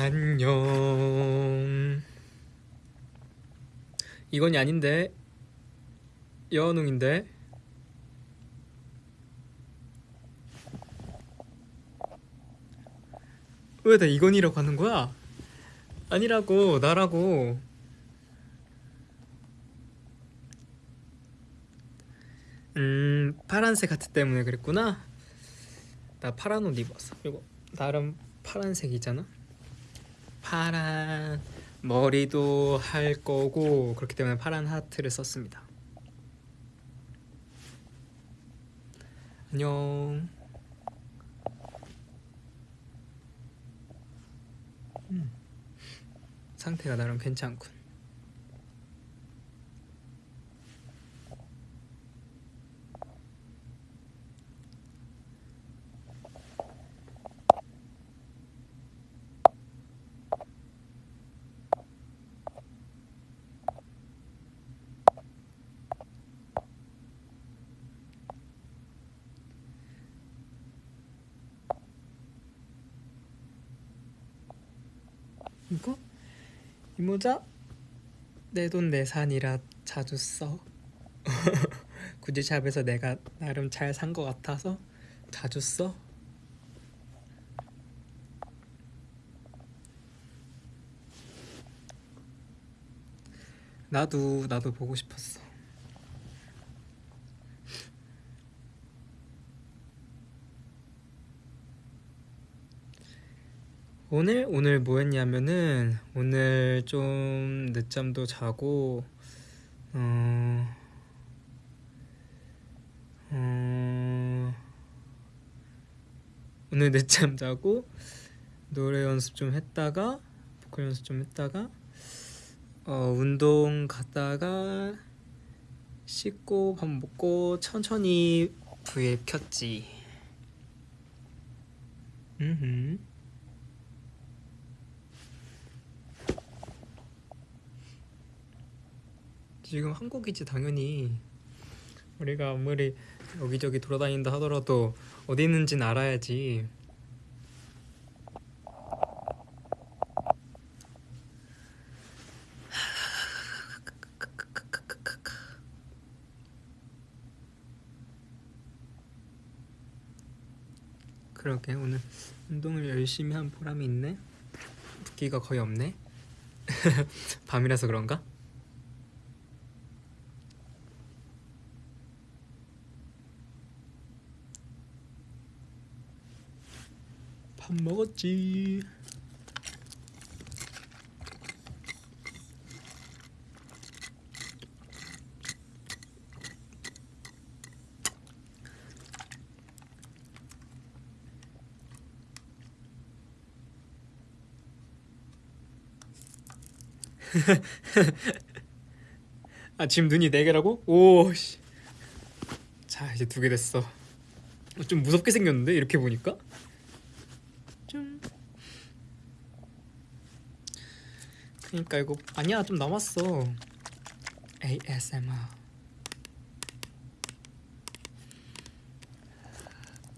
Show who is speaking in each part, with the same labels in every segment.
Speaker 1: 안녕. 이건이 아닌데? 여운웅인데? 왜 나 이건이라고 하는 거야? 아니라고 나라고. 음 파란색 하트 때문에 그랬구나. 나 파란 옷 입었어. 이거 나름 파란색이잖아 파란 머리도 할 거고 그렇기 때문에 파란 하트를 썼습니다. 안녕. 음, 상태가 나름 괜찮군 모자? 내 돈 내산이라 자주 써. 굳이 샵에서 내가 나름 잘 산 것 같아서 자주 써? 나도 나도 보고 싶었어 오늘 오늘 뭐 했냐면은 오늘 좀 늦잠도 자고 어, 어 오늘 늦잠 자고 노래 연습 좀 했다가 보컬 연습 좀 했다가 어 운동 갔다가 씻고 밥 먹고 천천히 브이앱 켰지. 음. 지금 한국이지 당연히. 우리가 아무리 여기저기 돌아다닌다 하더라도 어디 있는지는 알아야지. 그러게 오늘. 운동을 열심히 한 보람이 있네? 붓기가 거의 없네? 밤이라서 그런가? 먹었지. 아 지금 눈이 네 개라고? 오 씨. 자 이제 두 개 됐어. 좀 무섭게 생겼는데 이렇게 보니까? 좀 그러니까 이거 아니야 좀 남았어. ASMR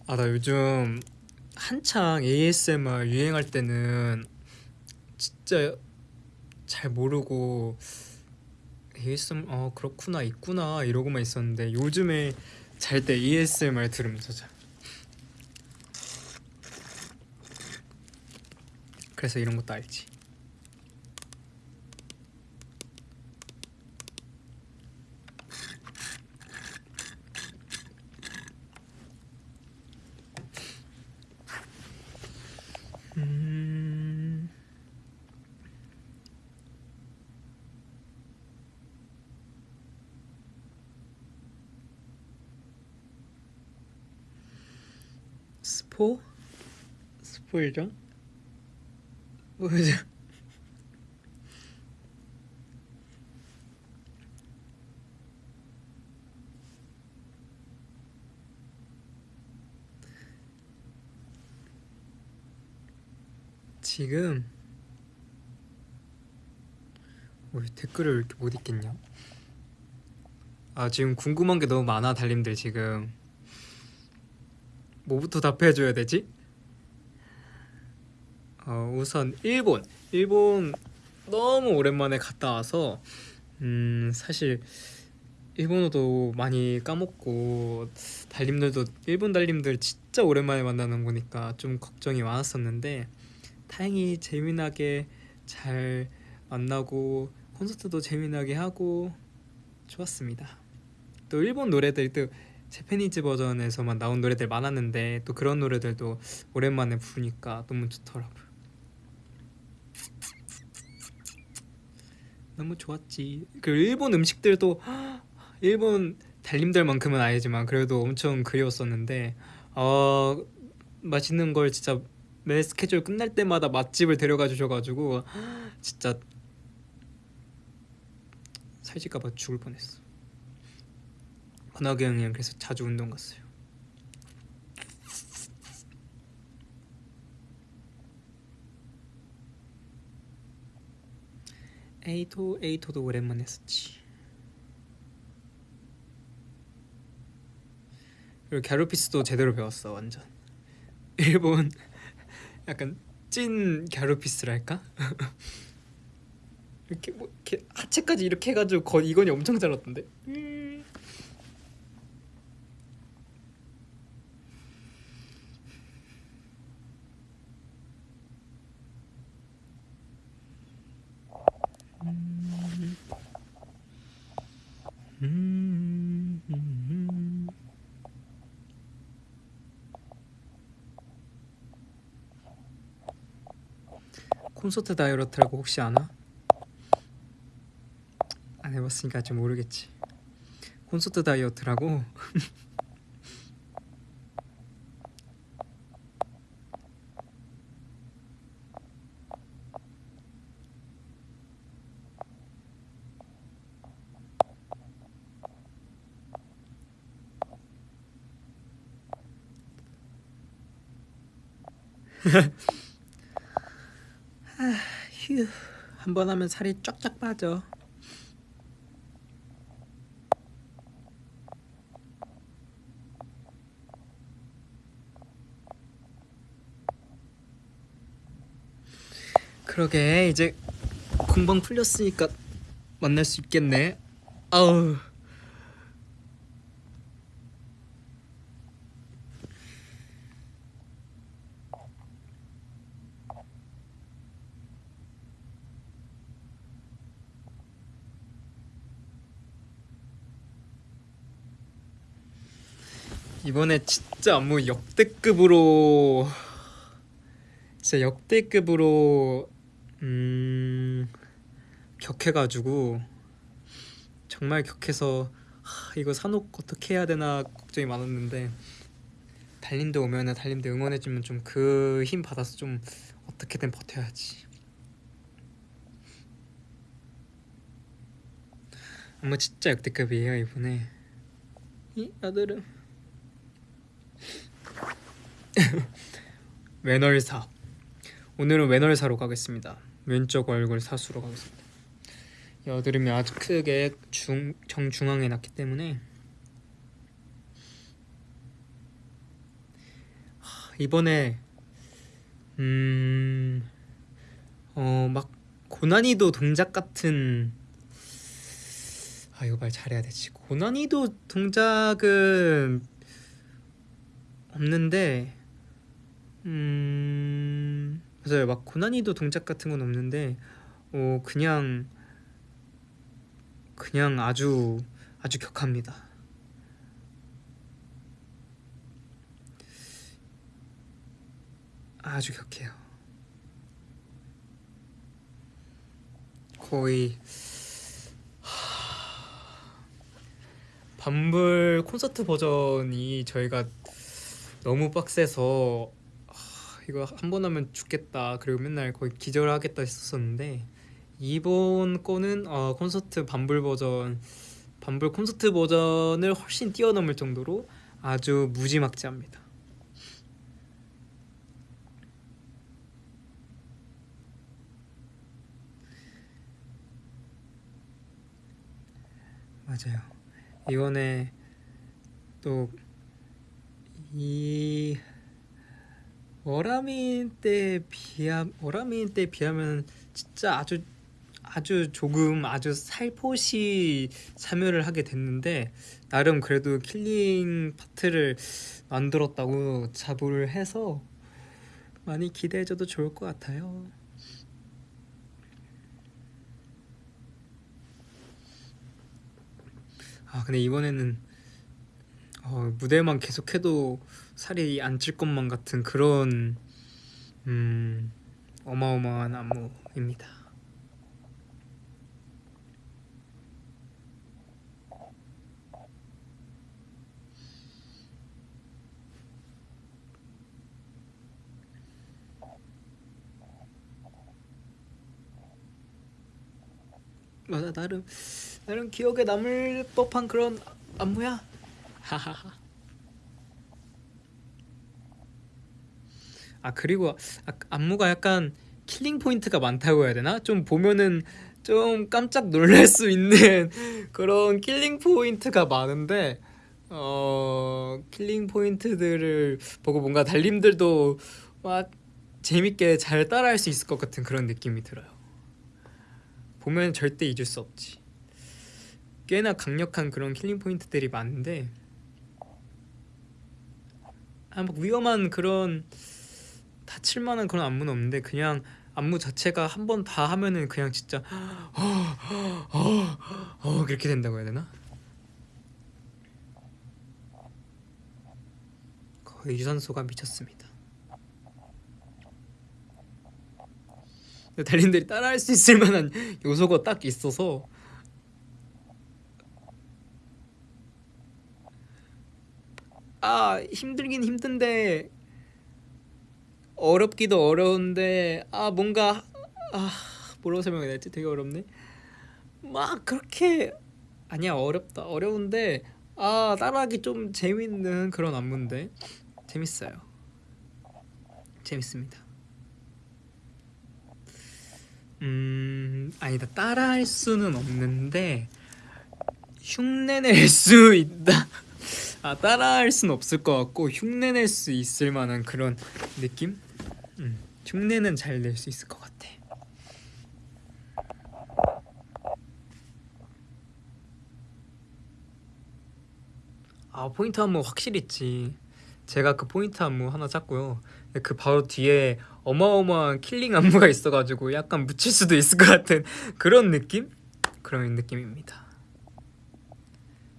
Speaker 1: 아 나 요즘 한창 ASMR 유행할 때는 진짜 잘 모르고 ASMR 어 그렇구나 있구나 이러고만 있었는데 요즘에 잘 때 ASMR 들으면서 자 그래서 이런 것도 알지 음... 스포? 스포일전? 뭐죠? 지금 왜 댓글을 이렇게 못 읽겠냐? 아 지금 궁금한 게 너무 많아 달님들 지금 뭐부터 답해줘야 되지? 어, 우선 일본 일본 너무 오랜만에 갔다 와서 음 사실 일본어도 많이 까먹고 달님들도 일본 달님들 진짜 오랜만에 만나는 거니까 좀 걱정이 많았었는데 다행히 재미나게 잘 만나고 콘서트도 재미나게 하고 좋았습니다. 또 일본 노래들 또 재패니즈 버전에서만 나온 노래들 많았는데 또 그런 노래들도 오랜만에 부르니까 너무 좋더라고요. 너무 좋았지. 그 일본 음식들도 일본 달님들만큼은 아니지만 그래도 엄청 그리웠었는데 어 맛있는 걸 진짜 매 스케줄 끝날 때마다 맛집을 데려가 주셔가지고 진짜 살찔까봐 죽을 뻔했어. 권학이 형이랑 그래서 자주 운동 갔어요. 에이토 에이토도 오랜만에 했었지. 그리고 갸루피스도 제대로 배웠어 완전. 일본 약간 찐 갸루피스랄까? 이렇게 뭐 이렇게 하체까지 이렇게 해가지고 거 이건이 엄청 잘랐던데. 음. 음. 음. 콘서트 다이어트라고 혹시 아나? 안 해봤으니까 좀 모르겠지. 콘서트 다이어트라고 휴, 한번 하면 살이 쫙쫙 빠져. 그러게 이제 공방 풀렸으니까 만날 수 있겠네. 아우. 이번에 진짜 안무 역대급으로 진짜 역대급으로 음 격해가지고 정말 격해서 하, 이거 산옥 어떻게 해야 되나 걱정이 많았는데 달님도 오면은 달님도 응원해주면 좀 그 힘 받아서 좀 어떻게든 버텨야지. 안무 진짜 역대급이에요 이번에 이 아들은 외널사. 오늘은 외널사로 가겠습니다. 왼쪽 얼굴 사수로 가겠습니다. 여드름이 아주 크게 중, 정중앙에 났기 때문에. 하, 이번에 음 어 막 고난이도 동작 같은 아 이거 말 잘해야 되지. 고난이도 동작은 없는데 음. 맞아요 막 고난이도 동작 같은 건 없는데 어 그냥 그냥 아주 아주 격합니다. 아주 격해요. 거의 밤불 콘서트 버전이 저희가 너무 빡세서 이거 한 번 하면 죽겠다 그리고 맨날 거의 기절하겠다 했었었는데 이번 거는 어, 콘서트 반불 버전 반불 콘서트 버전을 훨씬 뛰어넘을 정도로 아주 무지막지합니다. 맞아요. 이번에 또 이 어라민 때 비하 어라민 때 비하면 진짜 아주 아주 조금 아주 살포시 참여를 하게 됐는데 나름 그래도 killing 파트를 만들었다고 자부를 해서 많이 기대해줘도 좋을 것 같아요. 아 근데 이번에는 어, 무대만 계속해도 살이 안 찔 것만 같은 그런 음, 어마어마한 안무입니다. 맞아 나름 나름 기억에 남을 법한 그런 안무야. 하하하. 아 그리고 아, 안무가 약간 killing 포인트가 많다고 해야 되나? 좀 보면은 좀 깜짝 놀랄 수 있는 그런 killing 포인트가 많은데 어 killing 포인트들을 보고 뭔가 달님들도 막 재밌게 잘 따라할 수 있을 것 같은 그런 느낌이 들어요. 보면 절대 잊을 수 없지. 꽤나 강력한 그런 killing 포인트들이 많은데 아, 막 위험한 그런 다칠 만한 그런 안무는 없는데 그냥 안무 자체가 한 번 다 하면은 그냥 진짜 어, 어, 어, 그렇게 된다고 해야 되나? 거의 유산소가 미쳤습니다. 달인들이 따라할 수 있을 만한 요소가 딱 있어서 아 힘들긴 힘든데 어렵기도 어려운데 아 뭔가 아 뭐라고 설명해야 되지 되게 어렵네. 막 그렇게 아니야 어렵다 어려운데 아 따라하기 좀 재밌는 그런 안무인데 재밌어요. 재밌습니다. 음 아니다. 따라할 수는 없는데 흉내낼 수 있다. 아 따라할 순 없을 것 같고 흉내낼 수 있을 만한 그런 느낌? 음, 흉내는 잘 낼 수 있을 것 같아. 아 포인트 안무 확실히 있지. 제가 그 포인트 안무 하나 짰고요. 그 바로 뒤에 어마어마한 killing 안무가 있어가지고 약간 묻힐 수도 있을 것 같은 그런 느낌? 그런 느낌입니다.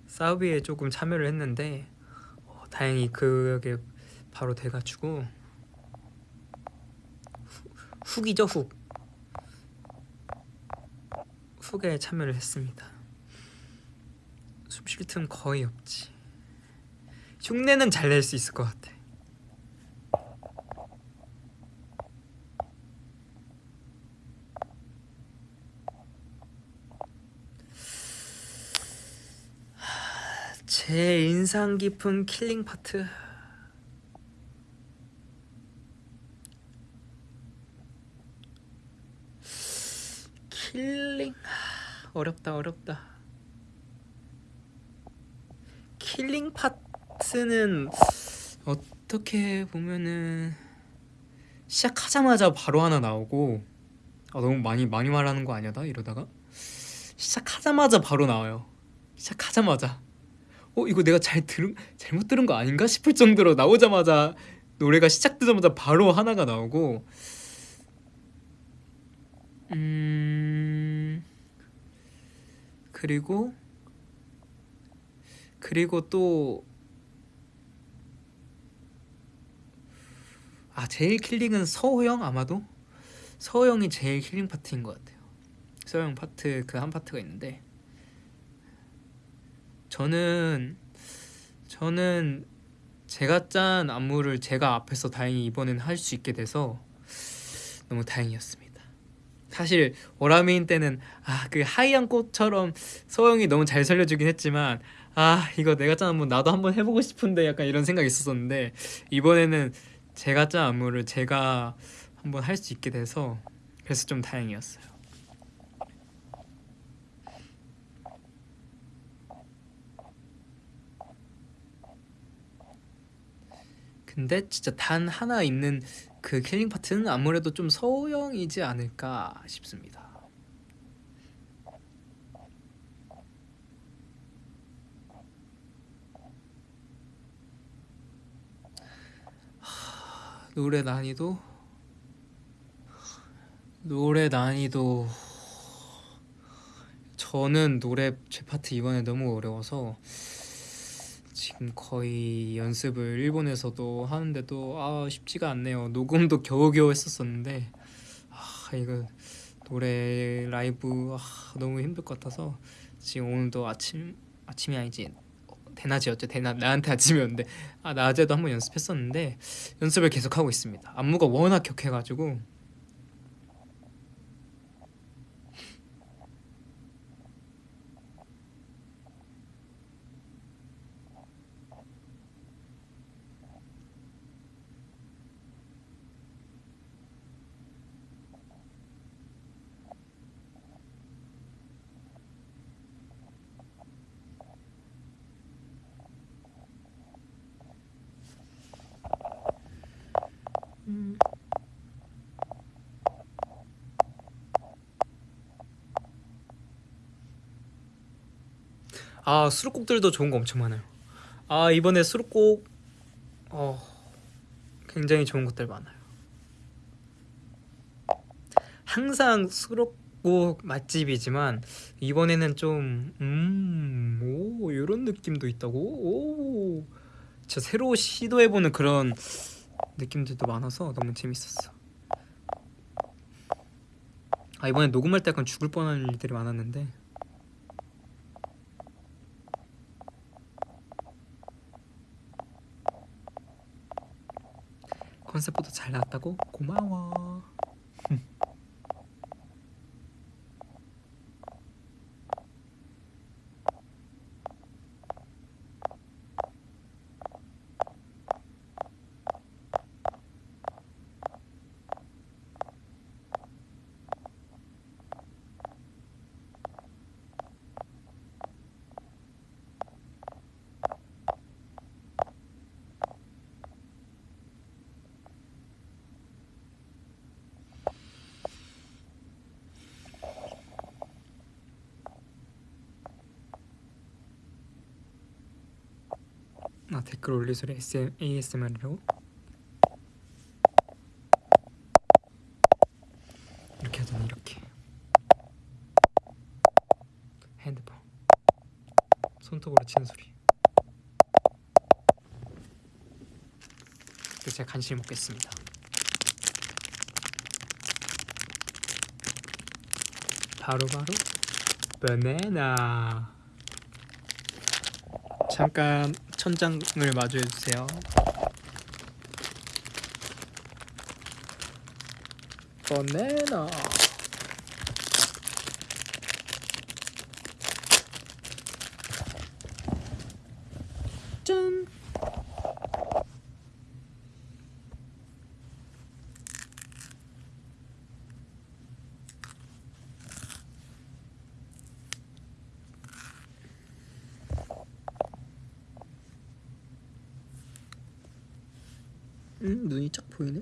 Speaker 1: 싸비에 조금 참여를 했는데 어, 다행히 그게 바로 돼가지고 후, hook이죠 hook 훅에 참여를 했습니다. 숨 쉴 틈 거의 없지. 흉내는 잘 낼 수 있을 것 같아. 제 인상 깊은 킬링 파트 killing. 어렵다 어렵다. killing 파트는 어떻게 보면은 시작하자마자 바로 하나 나오고 아, 너무 많이 많이 말하는 거 아니야 나? 이러다가? 시작하자마자 바로 나와요. 시작하자마자. 어 이거 내가 잘 들은 잘못 들은 거 아닌가 싶을 정도로 나오자마자 노래가 시작되자마자 바로 하나가 나오고 음 그리고 그리고 또 아 제일 killing은 서호영 아마도? 서호영이 제일 killing 파트인 것 같아요. 서호영 파트 그 한 파트가 있는데. 저는 저는 제가 짠 안무를 제가 앞에서 다행히 이번엔 할 수 있게 돼서 너무 다행이었습니다. 사실 오라메인 때는 아 그 하이한 꽃처럼 소영이 너무 잘 살려주긴 했지만 아 이거 내가 짠 안무 나도 한번 해보고 싶은데 약간 이런 생각이 있었었는데 이번에는 제가 짠 안무를 제가 한번 할 수 있게 돼서 그래서 좀 다행이었어요. 근데 진짜 단 하나 있는 그 killing 파트는 아무래도 좀 서호영이지 않을까 싶습니다. 하, 노래 난이도 노래 난이도 저는 노래 제 파트 이번에 너무 어려워서 지금 거의 연습을 일본에서도 하는데도 아 쉽지가 않네요. 녹음도 겨우겨우 했었었는데 아 이거 노래 라이브 아, 너무 힘들 것 같아서 지금 오늘도 아침 아침이 아니지 대낮이었죠 대낮 나한테 아침이 었는데 아 낮에도 한번 연습했었는데 연습을 계속 하고 있습니다. 안무가 워낙 격해가지고 아 수록곡들도 좋은 거 엄청 많아요. 아 이번에 수록곡 어 굉장히 좋은 것들 많아요. 항상 수록곡 맛집이지만 이번에는 좀음오 이런 느낌도 있다고 오 진짜 새로 시도해보는 그런 느낌들도 많아서 너무 재밌었어. 아 이번에 녹음할 때 약간 죽을 뻔한 일들이 많았는데 컨셉보다 잘 나왔다고 고마워. 아 댓글 올리 소리 SM, ASMR이라고? 이렇게 하잖아 이렇게. 핸드폰. 손톱으로 치는 소리. 그래서 제가 간신히 먹겠습니다. 바로바로 바나나. 잠깐 천장을 마주해 주세요. 바나나. 짠. 음, 눈이 쫙 보이네.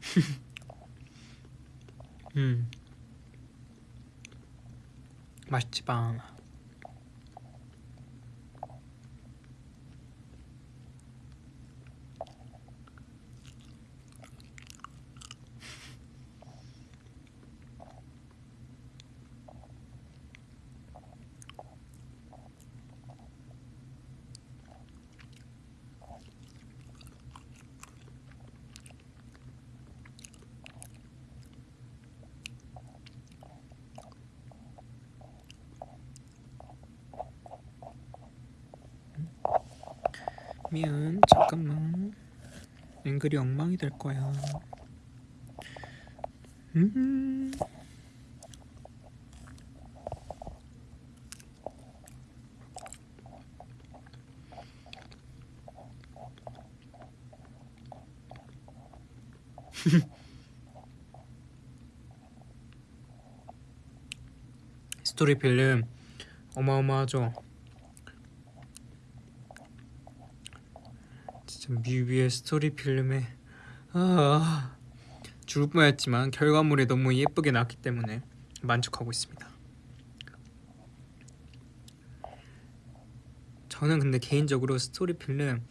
Speaker 1: 음. 맛있지 빵. 미안 잠깐만 앵글이 엉망이 될 거야 음. 스토리 필름 어마어마하죠. 진짜 뮤비의 스토리 필름에 아 죽을 뻔했지만 결과물이 너무 예쁘게 나왔기 때문에 만족하고 있습니다. 저는 근데 개인적으로 스토리 필름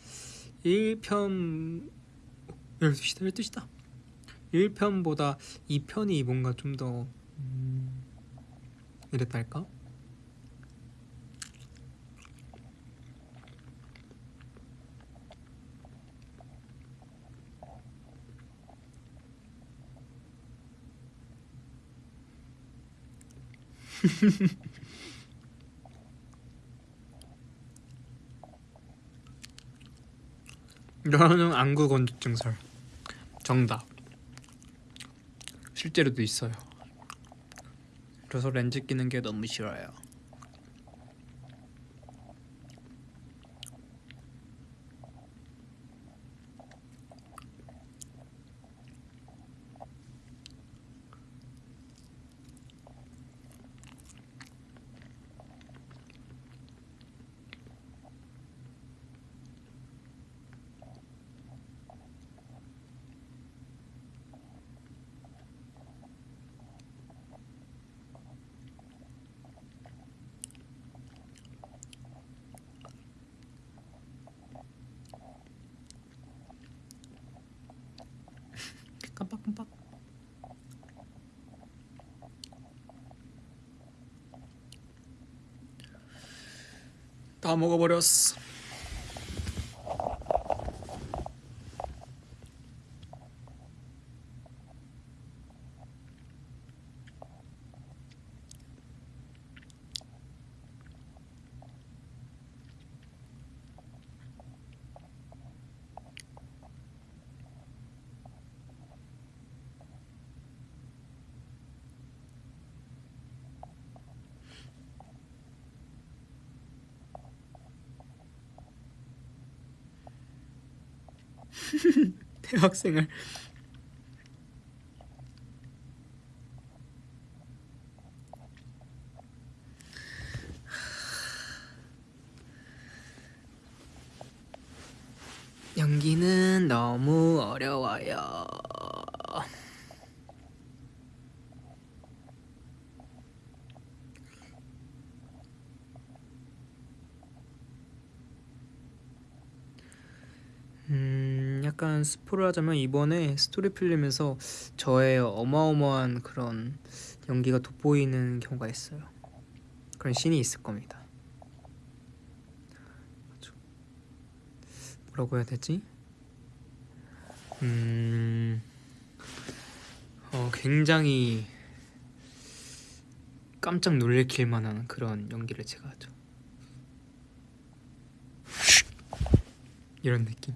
Speaker 1: 1편 12시다 12시다 1편보다 2편이 뭔가 좀더 음, 이랬달까? 저는 안구 건조증설. 정답. 실제로도 있어요. 그래서 렌즈 끼는 게 너무 싫어요 다 먹어버렸어 대학생을 연기는 너무 어려워요. 음, 약간 스포를 하자면 이번에 스토리 필름에서 저의 어마어마한 그런 연기가 돋보이는 경우가 있어요. 그런 씬이 있을 겁니다. 뭐라고 해야 되지? 음, 어, 굉장히 깜짝 놀래킬 만한 그런 연기를 제가 하죠. 이런 느낌.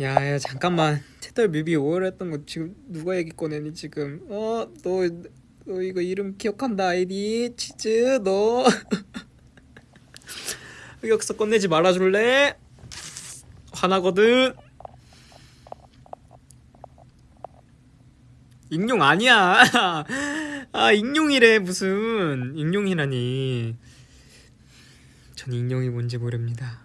Speaker 1: 야야 잠깐만. 채떨 뮤비 5월 했던 거 지금 누가 얘기 꺼내니 지금? 어너너 이거 이름 기억한다 아이디. 치즈 너. 흑역사 꺼내지 말아줄래? 화나거든. 익룡 아니야. 아 익룡이래 무슨. 익룡이라니. 전 익룡이 뭔지 모릅니다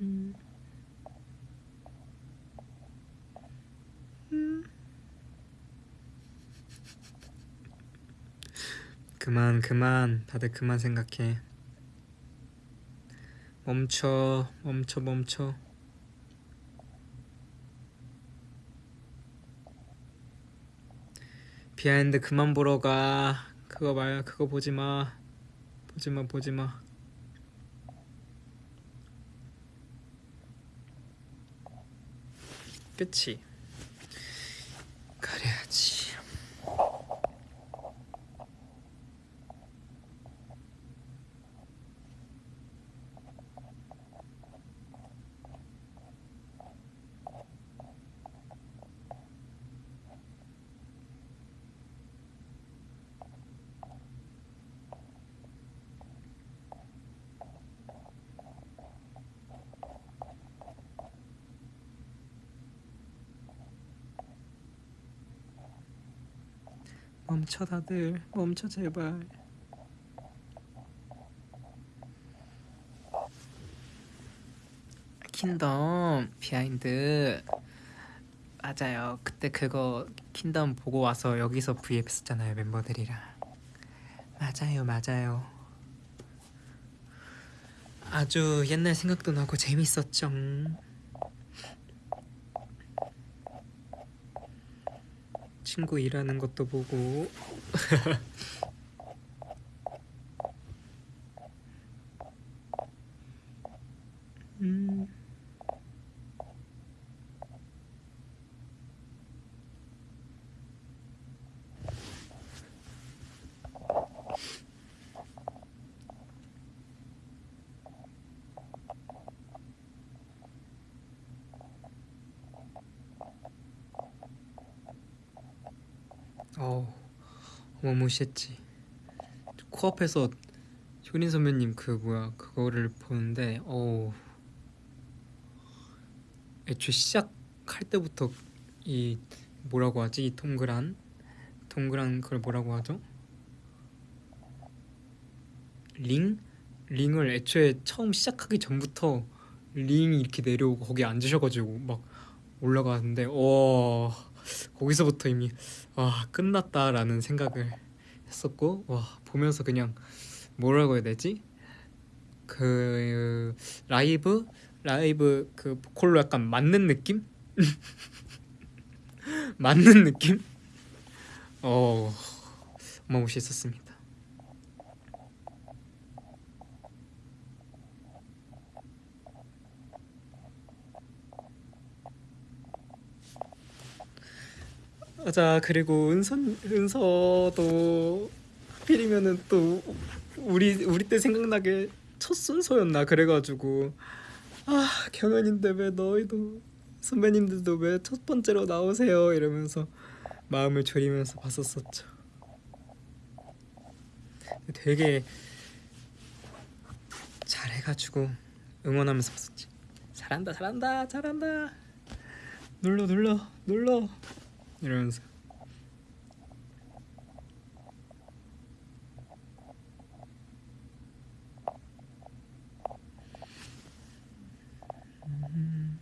Speaker 1: 음. 음. 그만 그만. 다들 그만 생각해. 멈춰 멈춰 멈춰. 비하인드 그만 보러 가. 그거 말 그거 보지 마. 보지 마 보지 마. 끝이 그래야지 멈춰 다들. 멈춰 제발. 킹덤 behind 맞아요. 그때 그거 킹덤 보고 와서 여기서 V앱 했었잖아요 멤버들이랑. 맞아요 맞아요. 아주 옛날 생각도 나고 재밌었죠 친구 일하는 것도 보고 음. 어우 어마 무시했지. 코앞에서 효린 선배님 그 뭐야 그거를 보는데 어우. 애초에 시작할 때부터 이 뭐라고 하지? 이 동그란 동그란 그걸 뭐라고 하죠? 링? 링을 애초에 처음 시작하기 전부터 링이 이렇게 내려오고 거기 앉으셔가지고 막 올라가는데 와 거기서부터 이미 와 끝났다라는 생각을 했었고 와 보면서 그냥 뭐라고 해야 되지? 그 라이브? 라이브 그 보컬로 약간 맞는 느낌? 맞는 느낌? 어 어마무시했었습니다. 자 그리고 은선 은서도 하필이면은 또 우리 우리 때 생각나게 첫 순서였나? 그래가지고. 아 경연인데 왜 너희도 선배님들도 왜 첫 번째로 나오세요? 이러면서 마음을 졸이면서 봤었었죠. 되게 잘해가지고 응원하면서 봤었지. 잘한다 잘한다 잘한다. 눌러 눌러 눌러 이러면서 음.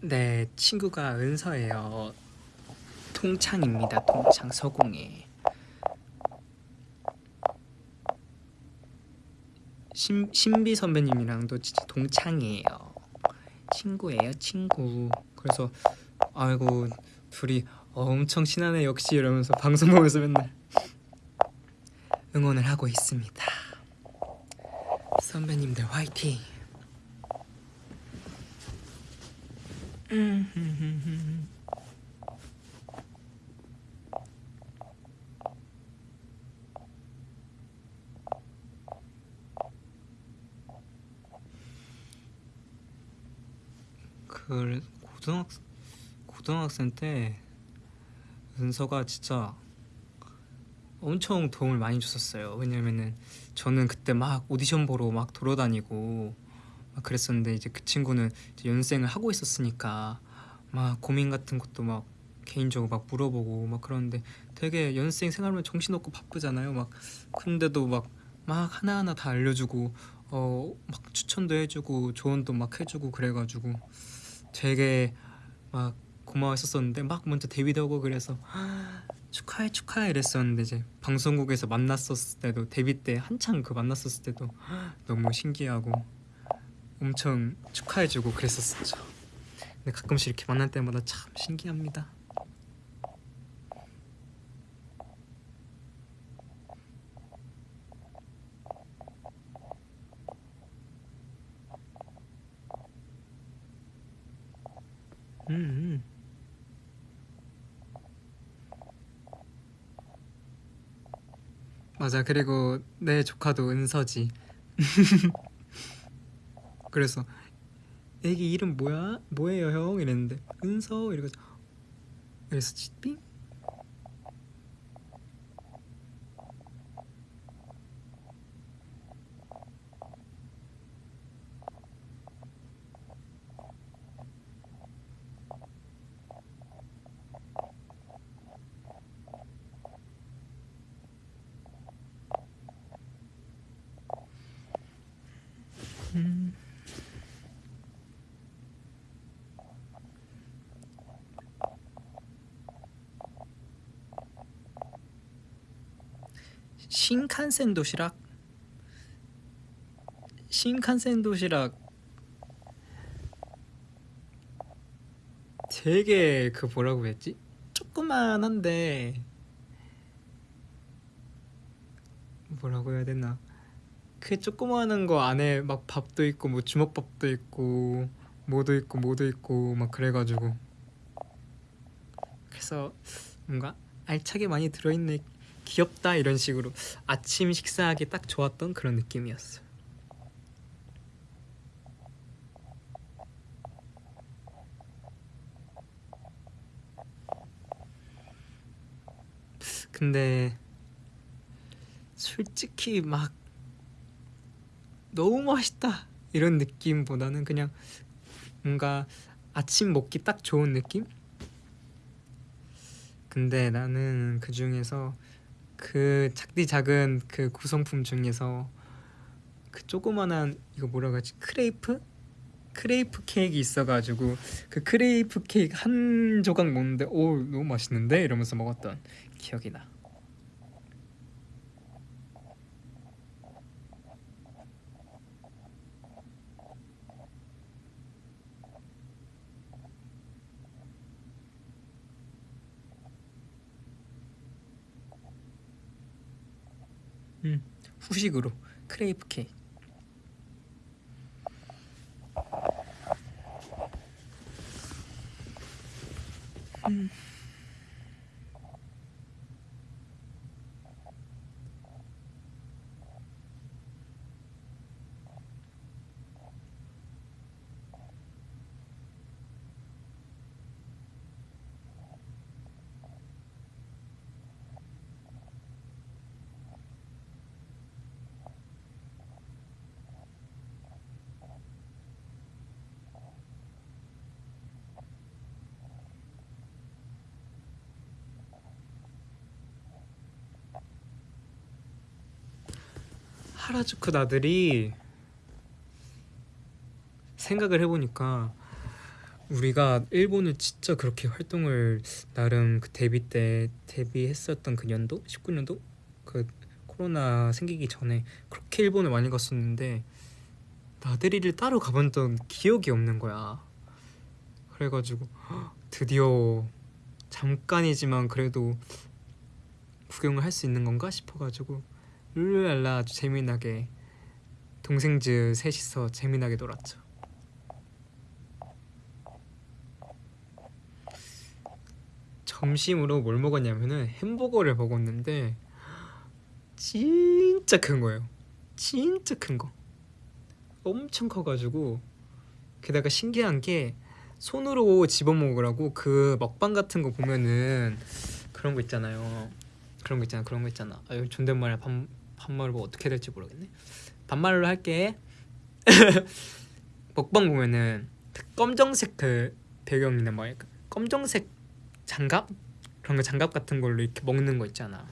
Speaker 1: 네, 친구가 은서예요. 통창입니다. 통창 서공에. 신, 신비 선배님이랑도 동창이에요. 친구예요, 친구. 그래서 아이고 둘이 엄청 친하네 역시 이러면서 방송 보면서 맨날 응원을 하고 있습니다. 선배님들 화이팅! 음, 그 고등학 때 은서가 진짜 엄청 도움을 많이 줬었어요. 왜냐면은 저는 그때 막 오디션 보러 막 돌아다니고 막 그랬었는데 이제 그 친구는 이제 연생을 하고 있었으니까 막 고민 같은 것도 막 개인적으로 막 물어보고 막 그러는데 되게 연습생 생활하면 정신없고 바쁘잖아요. 막 근데도 막 막 하나하나 다 알려주고 어 막 추천도 해주고 조언도 막 해주고 그래가지고 되게 막 고마웠었었는데 막 먼저 데뷔도 하고 그래서 축하해 축하해 이랬었는데 이제 방송국에서 만났었을 때도 데뷔 때 한창 그 만났었을 때도 너무 신기하고 엄청 축하해주고 그랬었었죠. 근데 가끔씩 이렇게 만날 때마다 참 신기합니다. 음. 음. 맞아. 그리고 내 조카도 은서지. 그래서 애기 이름 뭐야? 뭐예요 형? 이랬는데 은서 이러고 그래서 삥 음. 신칸센 도시락? 신칸센 도시락. 되게 그 뭐라고 했지? 조그만한데 뭐라고 해야 되나? 그 조그마한 거 안에 막 밥도 있고 뭐 주먹밥도 있고 뭐도 있고 뭐도 있고 막 그래가지고. 그래서 뭔가 알차게 많이 들어있네 귀엽다 이런 식으로 아침 식사하기 딱 좋았던 그런 느낌이었어. 근데 솔직히 막 너무 맛있다 이런 느낌보다는 그냥 뭔가 아침 먹기 딱 좋은 느낌? 근데 나는 그 중에서 그 작디 작은 그 구성품 중에서 그 조그만한 이거 뭐라고 하지 크레이프? 크레이프 케이크 있어가지고 그 크레이프 케이크 한 조각 먹는데 오 너무 맛있는데 이러면서 먹었던 기억이 나. 음, 후식으로 크레이프 케이크. 음. 하라주쿠 나들이 생각을 해보니까 우리가 일본을 진짜 그렇게 활동을 나름 그 데뷔 때 데뷔했었던 그 년도 19년도 그 코로나 생기기 전에 그렇게 일본을 많이 갔었는데 나들이를 따로 가본 적 기억이 없는 거야. 그래가지고 드디어 잠깐이지만 그래도 구경을 할 수 있는 건가 싶어가지고 룰루랄라 아주 재미나게 동생즈 셋이서 재미나게 놀았죠. 점심으로 뭘 먹었냐면은 햄버거를 먹었는데 진짜 큰 거예요. 진짜 큰 거. 엄청 커가지고 게다가 신기한 게 손으로 집어 먹으라고 그 먹방 같은 거 보면은 그런 거 있잖아요. 그런 거 있잖아. 그런 거 있잖아. 아유 존댓말에 반 반말을 뭐 어떻게 될지 모르겠네. 반말로 할게. 먹방 보면은 그 검정색 그 배경이나 뭐 약간 검정색 장갑 그런 거 장갑 같은 걸로 이렇게 먹는 거 있잖아.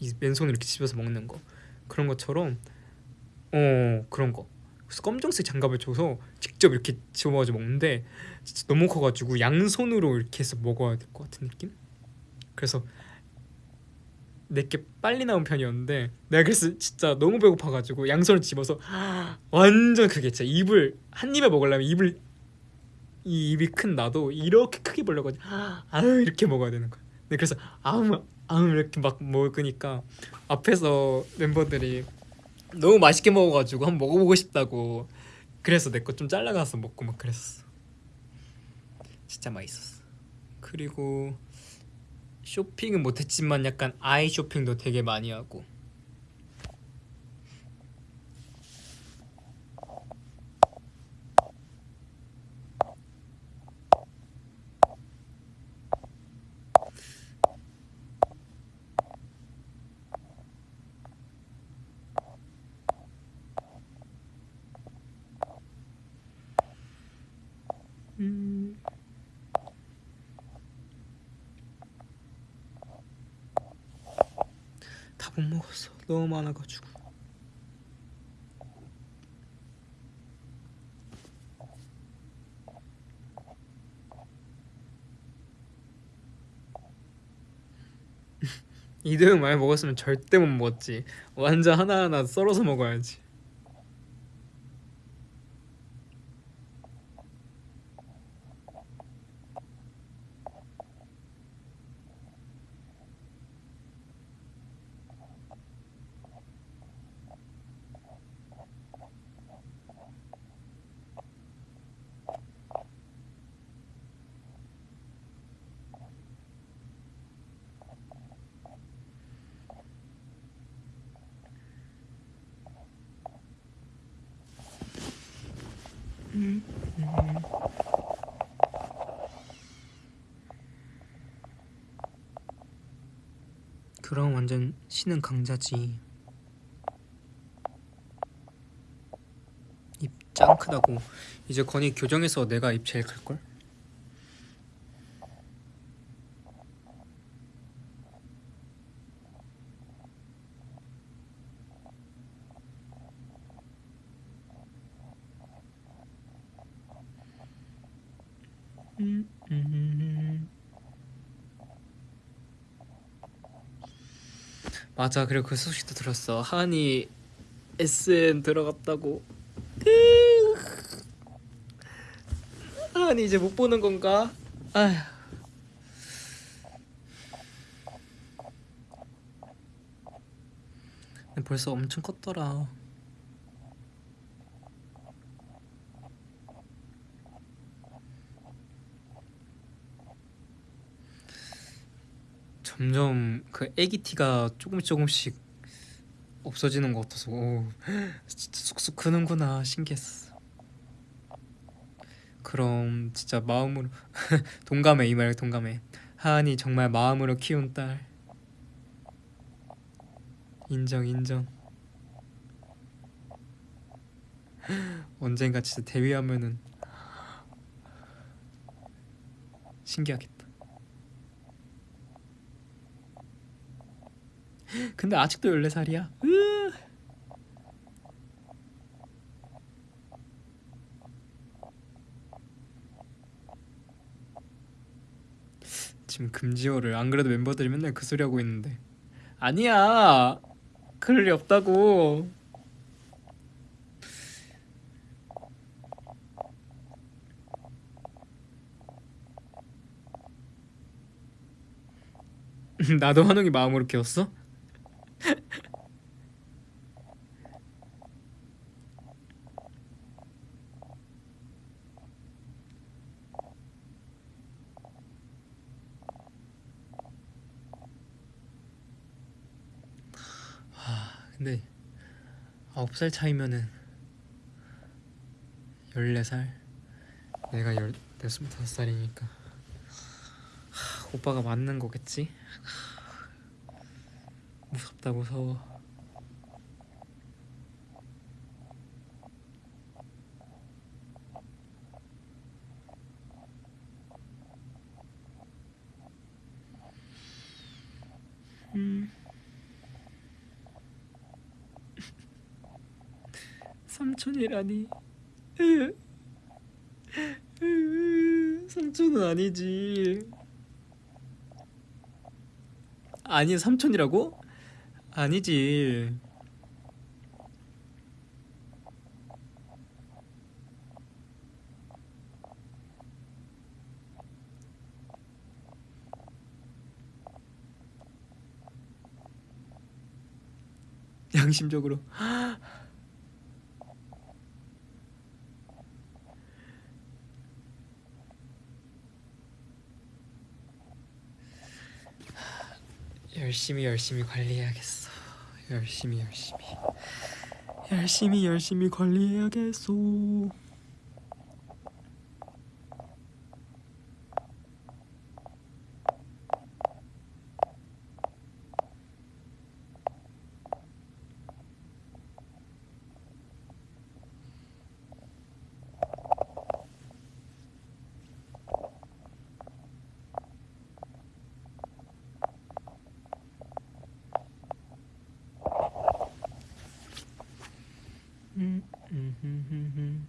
Speaker 1: 이 맨손으로 이렇게 집어서 먹는 거 그런 것처럼 어 그런 거. 그래서 검정색 장갑을 줘서 직접 이렇게 집어가지고 먹는데 진짜 너무 커가지고 양손으로 이렇게 해서 먹어야 될 것 같은 느낌? 그래서 내게 빨리 나온 편이었는데 내가 그래서 진짜 너무 배고파가지고 양손을 집어서 완전 크게 진짜 입을 한 입에 먹으려면 입을 이 입이 큰 나도 이렇게 크게 벌려가지고 아유 이렇게 먹어야 되는 거야. 근데 그래서 아무 아무 이렇게 막 먹으니까 앞에서 멤버들이 너무 맛있게 먹어가지고 한번 먹어보고 싶다고 그래서 내 거 좀 잘라가서 먹고 막 그랬었어. 진짜 맛있었어. 그리고 쇼핑은 못했지만 약간 아이 쇼핑도 되게 많이 하고 음. 다 못 먹었어. 너무 많아가지고. 이대로 많이 먹었으면 절대 못 먹었지. 완전 하나하나 썰어서 먹어야지. 그럼 완전 신은 강자지. 입 짱 크다고. 이제 건이 교정해서 내가 입 제일 클 걸? 음, 음. 맞아 그리고 그 소식도 들었어. 하은이 SN 들어갔다고. 하은이 이제 못 보는 건가? 아휴. 벌써 엄청 컸더라. 점점 그 애기 티가 조금씩 조금씩 없어지는 것 같아서 오, 진짜 쑥쑥 크는구나 신기했어. 그럼 진짜 마음으로 동감해 이 말 동감해. 하은이 정말 마음으로 키운 딸. 인정 인정. 언젠가 진짜 데뷔하면은 신기하겠다. 근데 아직도 14살이야. 지금 금지어를 안 그래도 멤버들이 맨날 그 소리 하고 있는데 아니야 그럴 리 없다고 나도 환웅이 마음으로 키웠어? 근데 아홉 살 차이면은 열네 살 내가 열 스물다섯 살이니까 오빠가 맞는 거겠지? 무섭다 무서워. 음. 삼촌이라니. 삼촌은 아니지. 아니 삼촌이라고? 아니지. 양심적으로. 열심히 열심히 관리해야겠어 열심히 열심히. 열심히 열심히 관리해야겠어 음, 음, 음, 음, 음.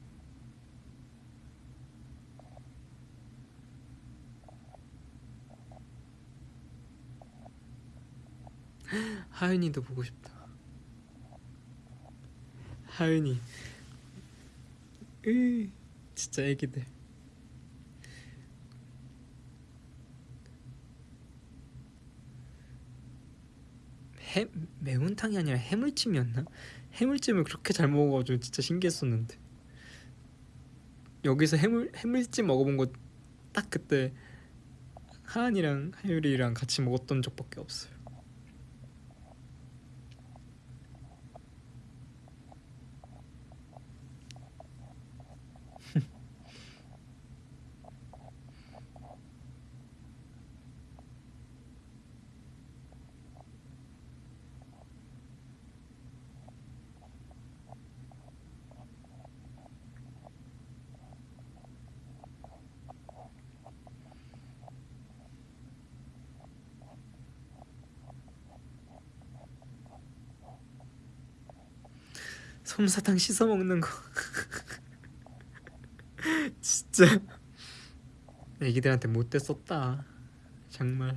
Speaker 1: 하윤이도 보고 싶다. 하윤이, 으, 진짜 애기들. 해 매운탕이 아니라 해물찜이었나? 해물찜을 그렇게 잘 먹어가지고 진짜 신기했었는데 여기서 해물 해물찜 먹어본 거 딱 그때 하은이랑 하율이랑 같이 먹었던 적밖에 없어요. 솜사탕 씻어 먹는 거. 진짜. 애기들한테 못돼 썼다. 정말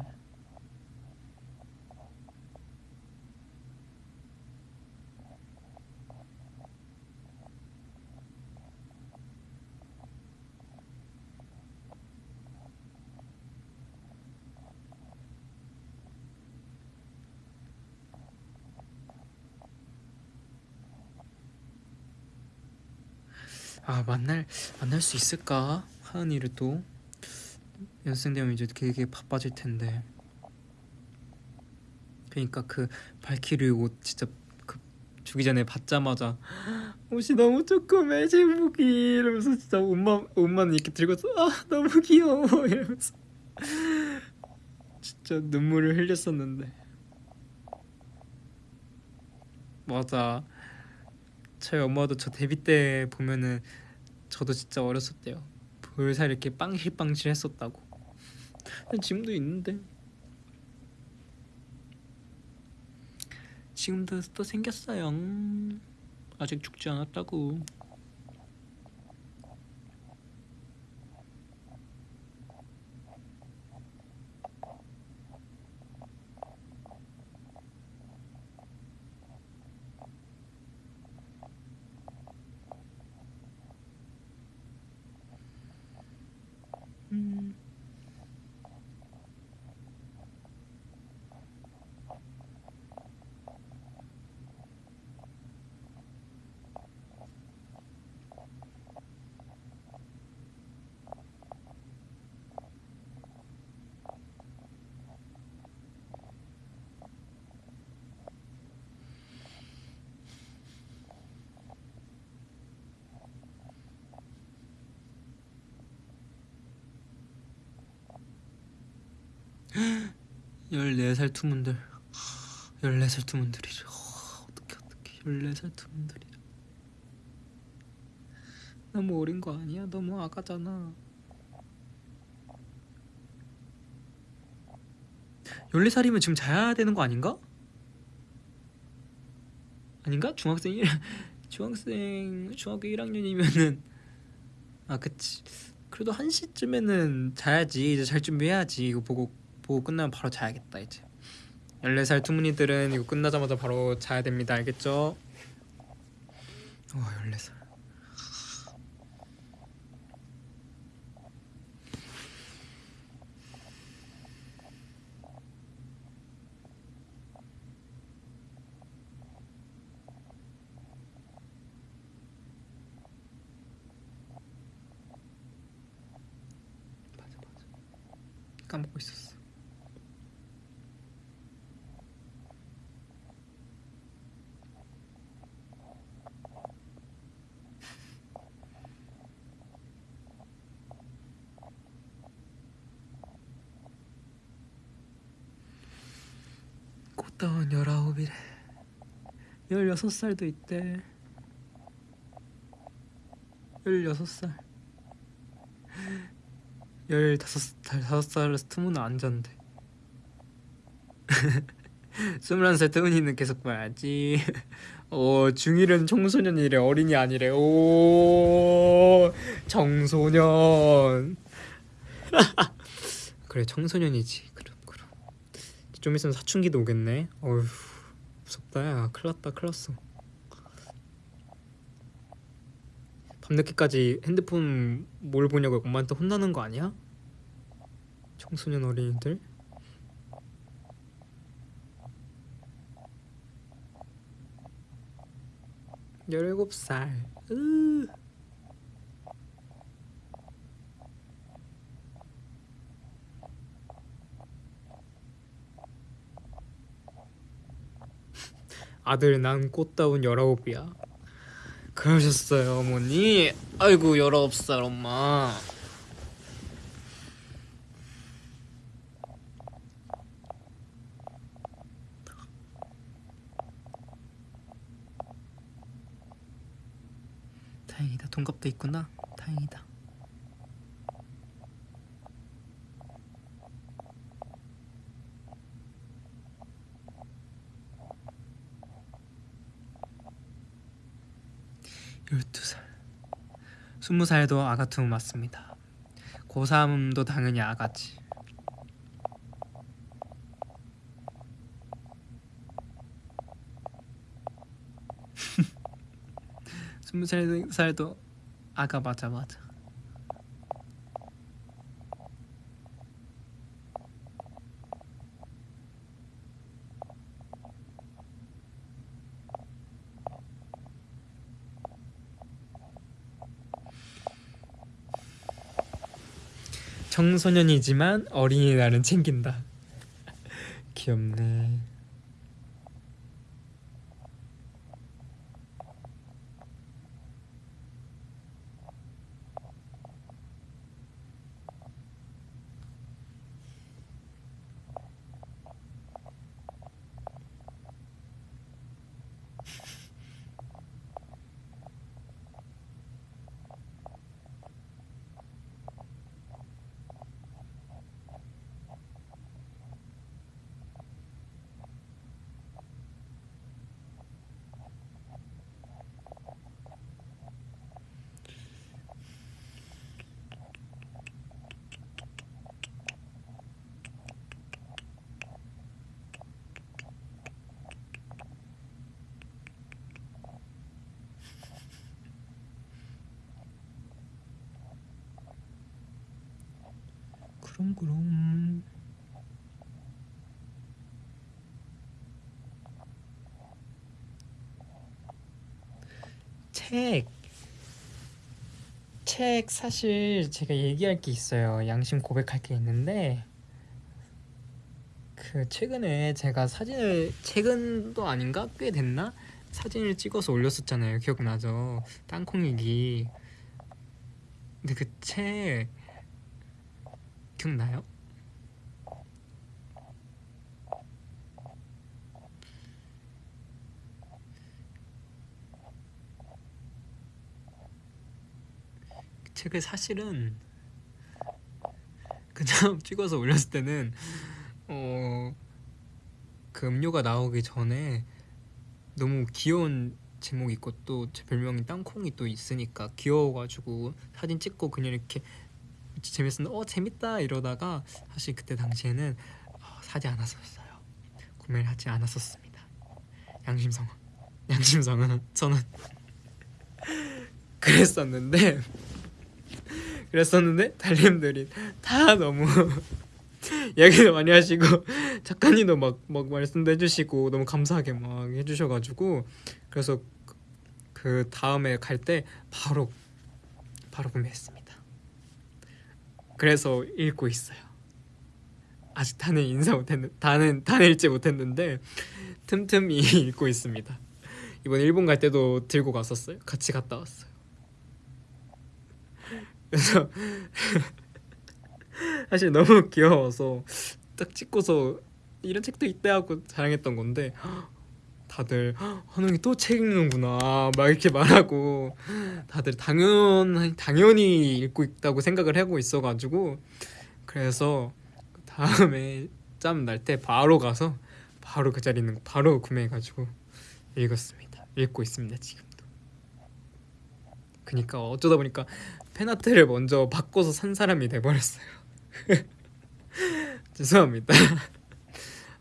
Speaker 1: 아 만날 만날 수 있을까? 하은이를 또 연습생 되면 이제 되게 바빠질 텐데. 그러니까 그 발키리 옷 진짜 그 주기 전에 받자마자 옷이 너무 조그매 제목이. 이러면서 진짜 옷만 옷만 이렇게 들고서 아 너무 귀여워. 이러면서 진짜 눈물을 흘렸었는데. 맞아. 저희 엄마도 저 데뷔 때 보면은 저도 진짜 어렸을 때요. 볼살 이렇게 빵실빵실 했었다고. 지금도 있는데. 지금도 또 생겼어요. 아직 죽지 않았다고 14살 투문들. 14살 투문들이죠. 어떻게 어떻게 14살 투문들이죠. 너무 뭐 어린 거 아니야? 너무 뭐 아가잖아. 14살이면 지금 자야 되는 거 아닌가? 아닌가? 중학생 1 중학생 중학교 1학년이면은. 아 그치. 그래도 1시쯤에는 자야지. 이제 잘 준비해야지. 이거 보고 보고 끝나면 바로 자야겠다 이제. 14살 투문이들은 이거 끝나자마자 바로 자야 됩니다. 알겠죠? 와 14살 꽃다운 열아홉이래. 열여섯 살도 있대. 열여섯 살. 열다섯 다섯 살 스투문은 안 잔대 스물한 살 트문이는 계속 봐야지. 어 중1은 청소년이래 어린이 아니래. 오 청소년. 그래 청소년이지 좀 있으면 사춘기도 오겠네. 어휴 무섭다. 야 큰일 났다 큰일 났어. 밤늦게까지 핸드폰 뭘 보냐고 엄마한테 혼나는 거 아니야? 청소년 어린이들? 열일곱 살. 으. 아들 난 꽃다운 열아홉이야. 그러셨어요 어머니? 아이고 열아홉 살 엄마. 다행이다. 동갑도 있구나. 다행이다 열두 살. 스무 살도 아가툼 맞습니다. 고3도 당연히 아가지. 스무 살 살도 아가 맞아 맞아 청소년이지만 어린이날은 챙긴다. 귀엽네 그럼 그럼 책. 책 사실 제가 얘기할 게 있어요. 양심 고백할 게 있는데 그 최근에 제가 사진을 최근도 아닌가 꽤 됐나 사진을 찍어서 올렸었잖아요. 기억나죠? 땅콩이기. 근데 그 책 기억나요? 책을 사실은 그냥 찍어서 올렸을 때는 어, 그 음료가 나오기 전에 너무 귀여운 제목이 있고 또 제 별명이 땅콩이 또 있으니까 귀여워가지고 사진 찍고 그냥 이렇게 재밌었는데 어 재밌다 이러다가 사실 그때 당시에는 어, 사지 않았었어요. 구매를 하지 않았었습니다. 양심상 양심상은 저는 그랬었는데 그랬었는데 달님들이 다 너무 이야기도 많이 하시고 작가님도 막, 막 말씀도 해주시고 너무 감사하게 막 해주셔가지고 그래서 그- 그 다음에 갈 때 바로 바로 구매했습니다. 그래서 읽고 있어요. 아직 다는 인사 못했는 다는 다는 읽지 못했는데 틈틈이 읽고 있습니다. 이번 일본 갈 때도 들고 갔었어요. 같이 갔다 왔어요. 그래서 사실 너무 귀여워서 딱 찍고서 이런 책도 있대 하고 자랑했던 건데 다들 한웅이 또 책 읽는구나 막 이렇게 말하고 다들 당연 당연히 읽고 있다고 생각을 하고 있어가지고 그래서 다음에 짬 날 때 바로 가서 바로 그 자리 있는 거 바로 구매해가지고 읽었습니다. 읽고 있습니다 지금도. 그니까 어쩌다 보니까 팬아트를 먼저 바꿔서 산 사람이 돼버렸어요. 죄송합니다.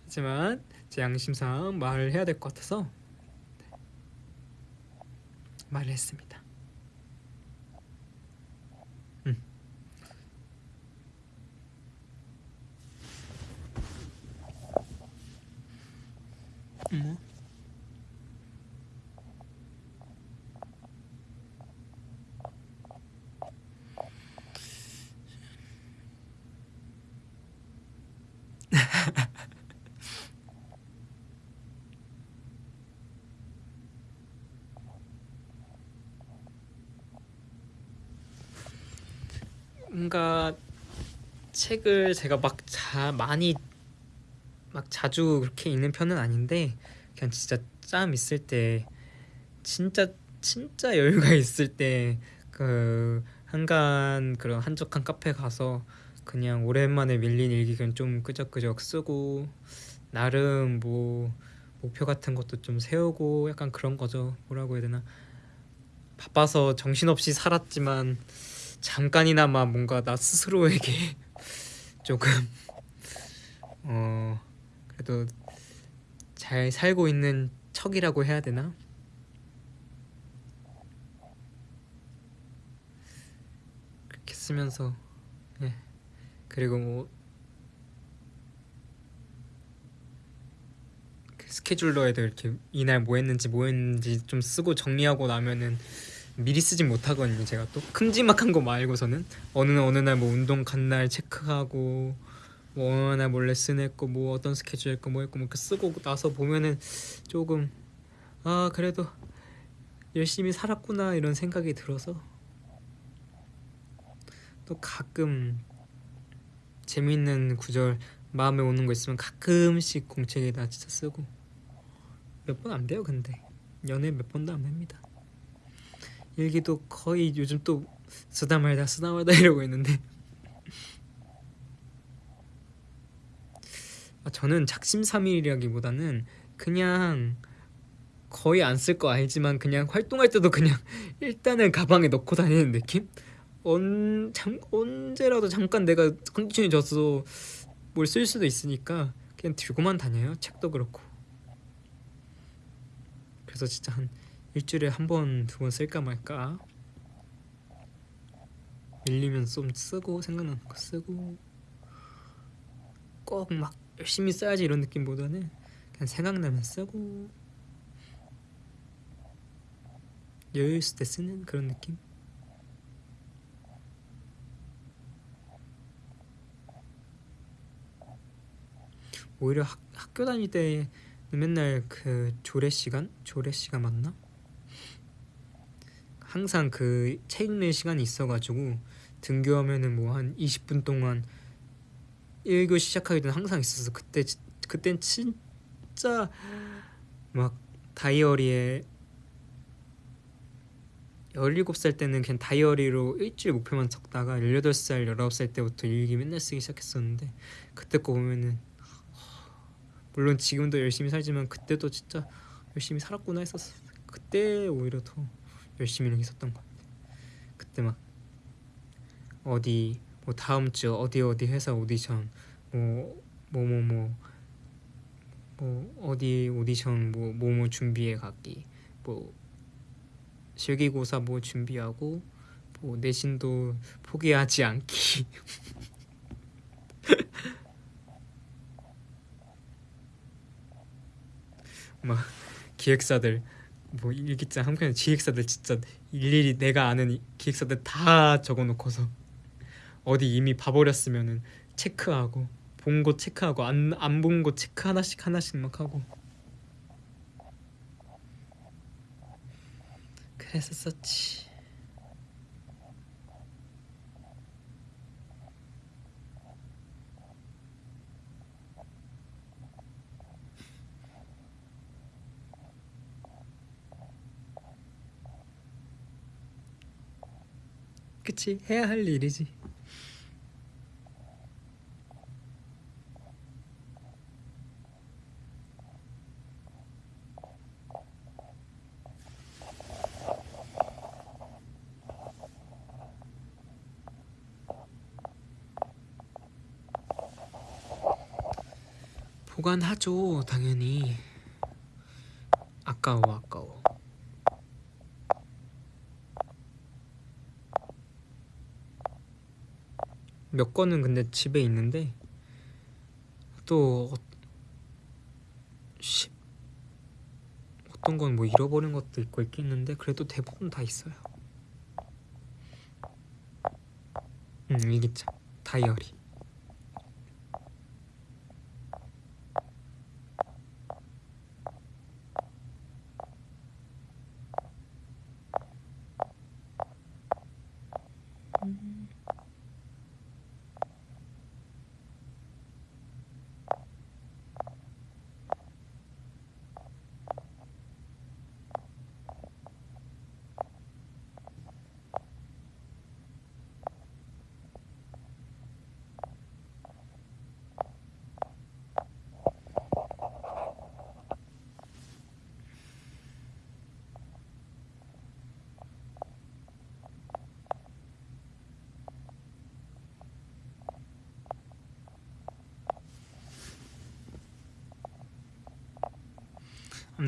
Speaker 1: 하지만 제 양심상 말을 해야 될 것 같아서 네. 말을 했습니다. 음. 뭐? 뭔가 책을 제가 막 자 많이 막 자주 그렇게 읽는 편은 아닌데 그냥 진짜 짬 있을 때 진짜 진짜 여유가 있을 때 그 한간 그런 한적한 카페 가서 그냥 오랜만에 밀린 일기 그냥 좀 끄적끄적 쓰고 나름 뭐 목표 같은 것도 좀 세우고 약간 그런 거죠. 뭐라고 해야 되나? 바빠서 정신없이 살았지만 잠깐이나마 뭔가 나 스스로에게 조금 어 그래도 잘 살고 있는 척이라고 해야 되나? 그렇게 쓰면서 예 그리고 뭐그 스케줄러에도 이렇게 이날 뭐 했는지 뭐 했는지 좀 쓰고 정리하고 나면은 미리 쓰진 못하거든요 제가 또. 큼지막한 거 말고서는. 어느 날 어느 날 뭐 운동 간 날 체크하고 뭐 어느 날뭐 레슨 했고 뭐 어떤 스케줄 했고 뭐 했고 뭐 이렇게 쓰고 나서 보면은 조금 아 그래도 열심히 살았구나 이런 생각이 들어서. 또 가끔 재밌는 구절 마음에 오는 거 있으면 가끔씩 공책에다 진짜 쓰고. 몇 번 안 돼요 근데. 연애 몇 번도 안 됩니다 일기도 거의 요즘 또 쓰다 말다 쓰다 말다 이러고 있는데. 아, 저는 작심삼일이라기보다는 그냥 거의 안 쓸 거 알지만 그냥 활동할 때도 그냥 일단은 가방에 넣고 다니는 느낌? 언, 잠, 언제라도 잠깐 내가 컨디션이 져서 뭘 쓸 수도 있으니까 그냥 들고만 다녀요. 책도 그렇고. 그래서 진짜 한 일주일에 한 번, 두 번 쓸까 말까 밀리면 좀 쓰고 생각나는 거 쓰고 꼭 막 열심히 써야지 이런 느낌보다는 그냥 생각나면 쓰고 여유 있을 때 쓰는 그런 느낌 오히려 학, 학교 다닐 때는 맨날 그 조례 시간? 조례 시간 맞나? 항상 그 책 읽는 시간이 있어가지고 등교하면은 뭐 한 20분 동안 1교 시작하기 전에 항상 있어서 그때 지- 그땐 진짜 막 다이어리에 17살 때는 그냥 다이어리로 일주일 목표만 적다가 18살, 19살 때부터 일기 맨날 쓰기 시작했었는데 그때 거 보면은 물론 지금도 열심히 살지만 그때도 진짜 열심히 살았구나 했었으니까 그때 오히려 더 열심히 했었던 것 같아. 그때 막 어디 뭐 다음 주 어디 어디 회사 오디션 뭐 뭐 뭐 뭐 뭐 어디 오디션 뭐 뭐 뭐 준비해 가기 뭐 실기고사 뭐 준비하고 뭐 내신도 포기하지 않기 막 기획사들 뭐 일기장 한 편에 기획사들 진짜 일일이 내가 아는 이- 기획사들 다 적어놓고서 어디 이미 봐버렸으면은 체크하고 본 거 체크하고 안 안 본 거 체크 하나씩 하나씩 막 하고. 그랬었었지 그치 해야 할 일이지. 보관하죠 당연히. 아까워 아까워 몇 건은 근데 집에 있는데 또 어, 십- 어떤 건 뭐 잃어버린 것도 있고 있겠는데 그래도 대부분 다 있어요. 음 일기장 다이어리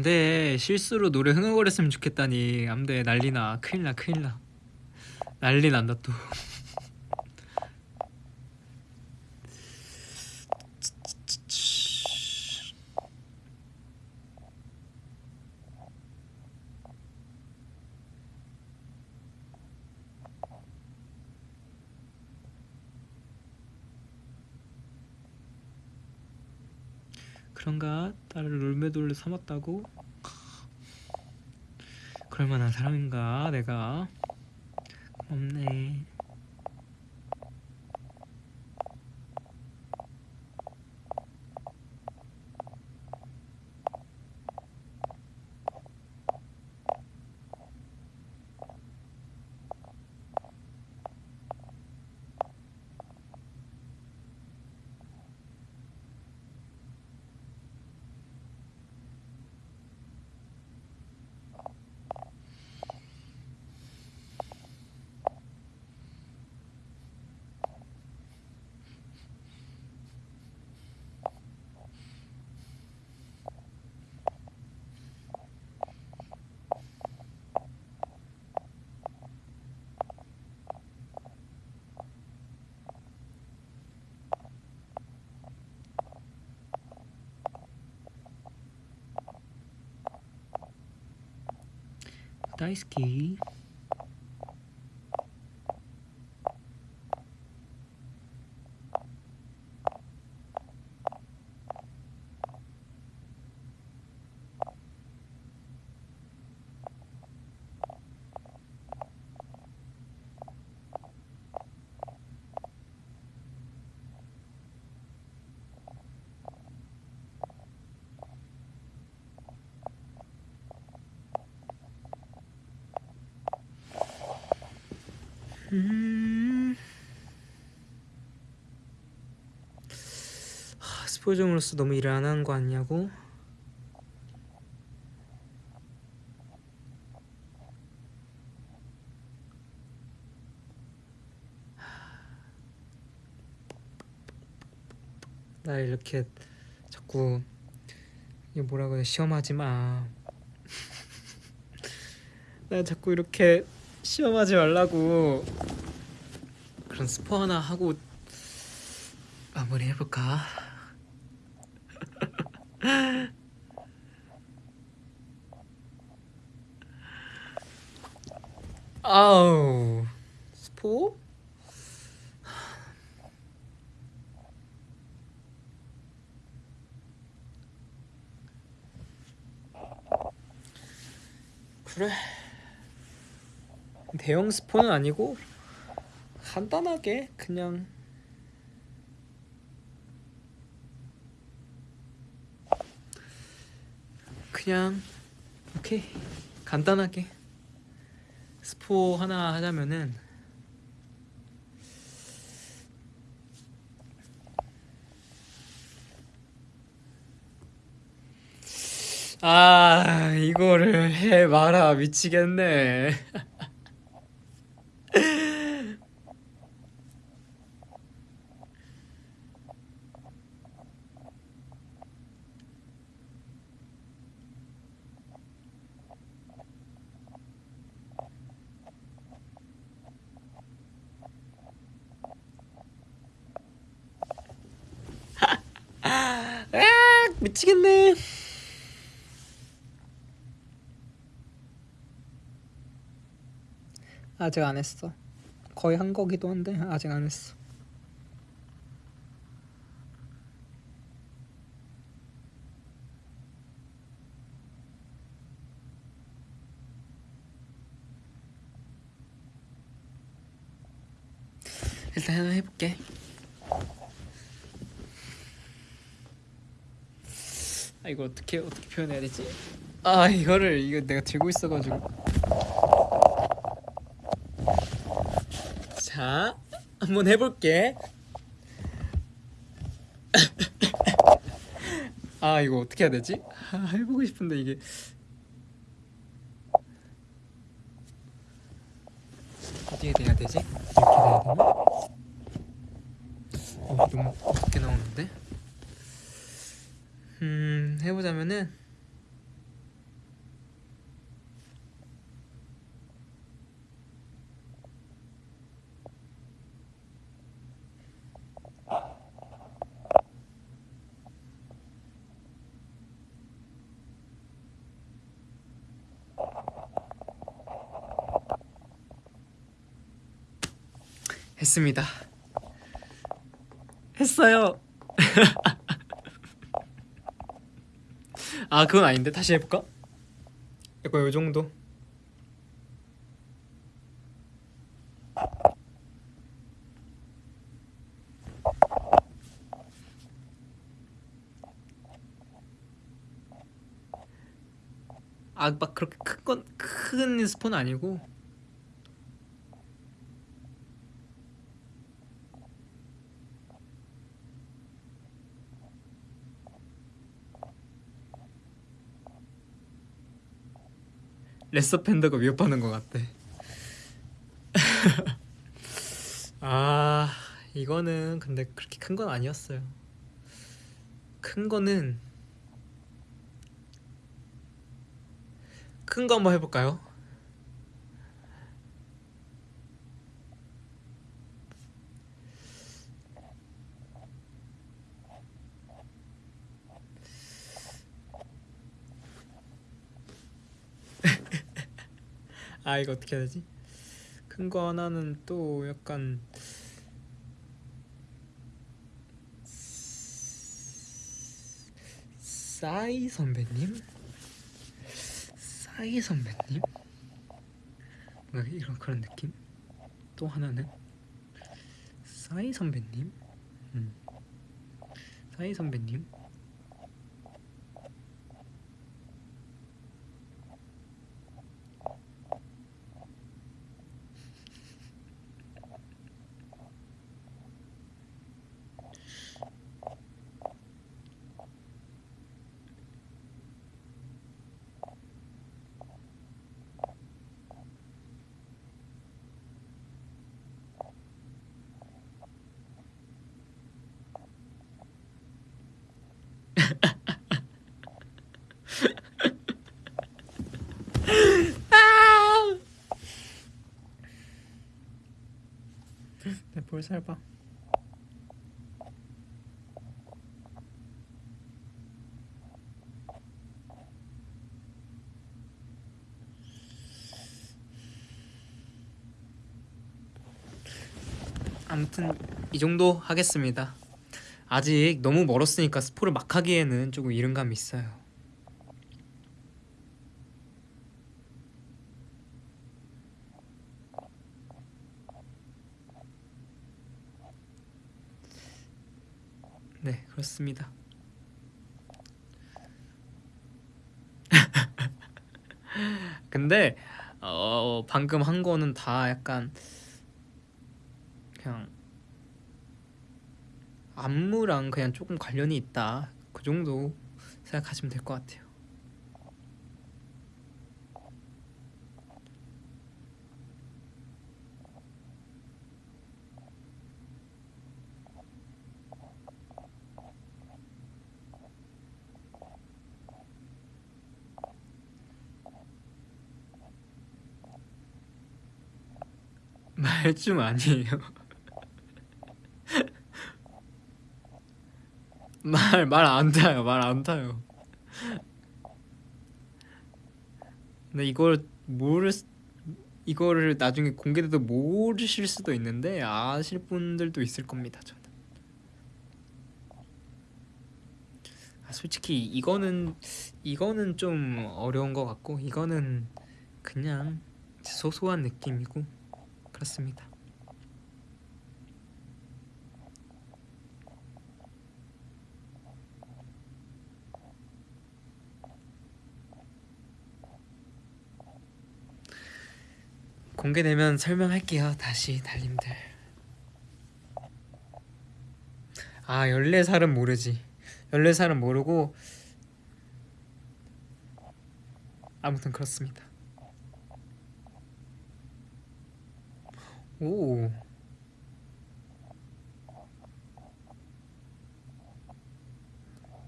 Speaker 1: 안돼. 실수로 노래 흥얼거렸으면 좋겠다니. 안돼 난리나. 큰일나 큰일나. 난리 난다 또 그런가 딸을 롤메돌로 삼았다고? 그럴 만한 사람인가 내가? 고맙네 다이스 스포일러로서 너무 일을 안 하는 거 아니냐고 나 이렇게 자꾸 이게 뭐라고 해 시험하지 마. 나 자꾸 이렇게 시험하지 말라고 그런 스포 하나 하고 마무리 해볼까? 대형 스포는 아니고 간단하게 그냥 그냥 오케이. 간단하게 스포 하나 하자면은 아 이거를 해 마라. 미치겠네 아 미치겠네 아직 안 했어. 거의 한 거기도 한데 아직 안 했어. 일단 하나 해볼게. 아 이거 어떻게 어떻게 표현해야 되지? 아 이거를 이거 내가 들고 있어가지고 자 한번 해볼게 아 이거 어떻게 해야 되지? 아, 해보고 싶은데 이게 어디에 대야 되지? 이렇게 돼야 되나? 어 너무 어둡게 나오는데? 음 해보자면은 했습니다. 했어요. 아 그건 아닌데 다시 해볼까? 약간 요 정도. 아막 그렇게 큰건큰 스폰 아니고 레서 팬더가 위협하는 것 같대. 아 이거는 근데 그렇게 큰 건 아니었어요. 큰 거는 큰 거 한번 해볼까요? 아 이거 어떻게 해야 되지? 큰 거 하나는 또 약간 싸이 선배님? 싸이 선배님? 뭔가 이런 그런 느낌? 또 하나는 싸이 선배님? 음. 싸이 선배님? 내 볼살 봐. 아무튼 이 정도 하겠습니다. 아직 너무 멀었으니까 스포를 막 하기에는 조금 이른 감이 있어요. 네, 그렇습니다. 근데 어 방금 한 거는 다 약간 그냥 안무랑 그냥 조금 관련이 있다 그 정도 생각하시면 될 것 같아요. 말좀 아니에요. 말 말 안 타요. 말 안 타요. 근데 이걸 모르 이거를 나중에 공개돼도 모르실 수도 있는데 아실 분들도 있을 겁니다. 저는. 아, 솔직히 이거는 이거는 좀 어려운 것 같고 이거는 그냥 소소한 느낌이고 그렇습니다. 공개되면 설명할게요. 다시 달님들. 아 14살은 모르지. 14살은 모르고 아무튼 그렇습니다. 오.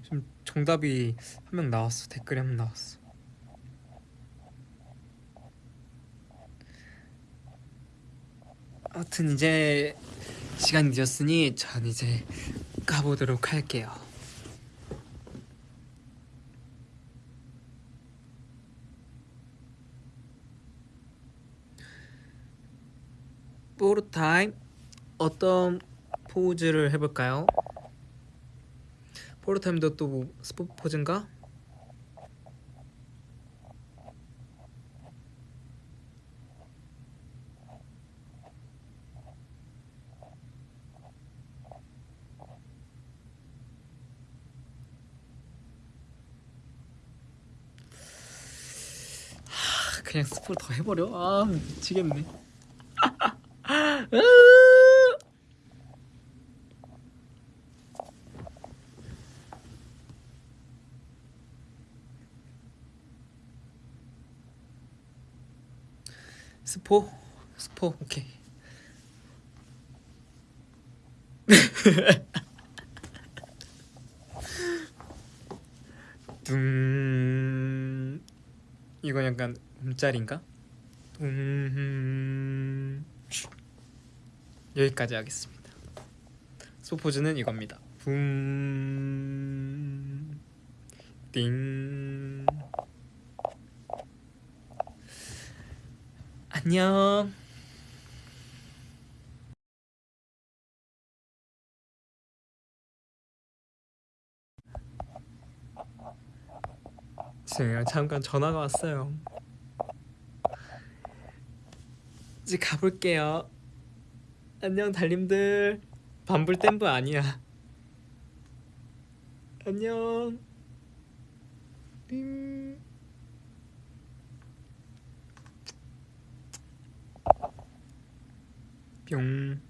Speaker 1: 지금 정답이 한 명 나왔어. 댓글에 한 명 나왔어. 아무튼 이제 시간이 늦었으니 전 이제 가보도록 할게요. 포르 타임 어떤 포즈를 해볼까요? 포르 타임도 또 뭐 스포 포즈인가? 하, 그냥 스포를 더 해버려? 아 미치겠네. 스포? 스포 오케이. 둥. 이건 약간 음짤인가? 둥 여기까지 하겠습니다. 소포즈는 이겁니다. 붐, 띵. 안녕. 제가 잠깐 전화가 왔어요. 이제 가볼게요. 안녕 달님들. 반불 댐브 아니야. 안녕. 띵. 뿅.